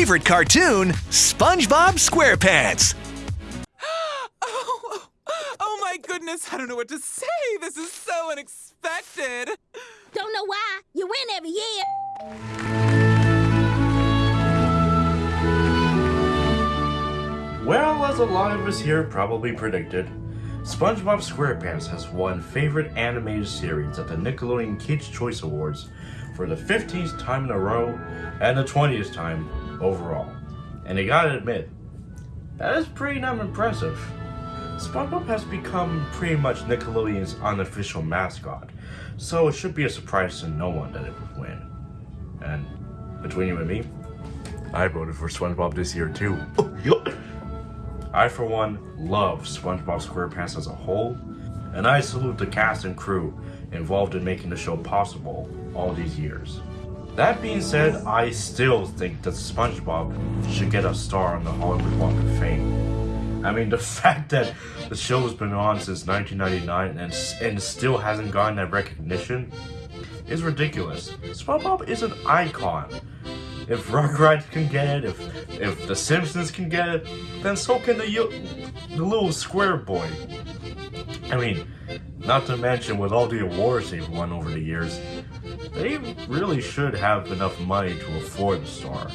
favorite cartoon, SpongeBob SquarePants. Oh, oh my goodness, I don't know what to say. This is so unexpected. Don't know why. You win every year. Well, as a lot of us here probably predicted, SpongeBob SquarePants has won Favorite Animated Series at the Nickelodeon Kids' Choice Awards for the 15th time in a row and the 20th time overall. And I gotta admit, that is pretty damn impressive. SpongeBob has become pretty much Nickelodeon's unofficial mascot, so it should be a surprise to no one that it would win. And between you and me, I voted for SpongeBob this year too. I, for one, love SpongeBob SquarePants as a whole, and I salute the cast and crew involved in making the show possible all these years. That being said, I still think that SpongeBob should get a star on the Hollywood Walk of Fame. I mean, the fact that the show has been on since 1999 and, and still hasn't gotten that recognition is ridiculous. SpongeBob is an icon. If Rugrats can get it, if if The Simpsons can get it, then so can the the little square boy. I mean, not to mention with all the awards they've won over the years, they really should have enough money to afford the star.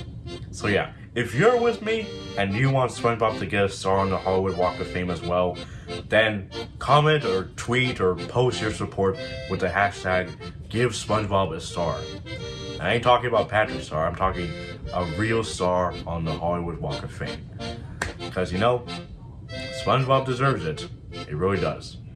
So yeah, if you're with me and you want SpongeBob to get a star on the Hollywood Walk of Fame as well, then comment or tweet or post your support with the hashtag Give SpongeBob a Star. I ain't talking about Patrick Star, I'm talking a real star on the Hollywood Walk of Fame. Because you know, SpongeBob deserves it. It really does.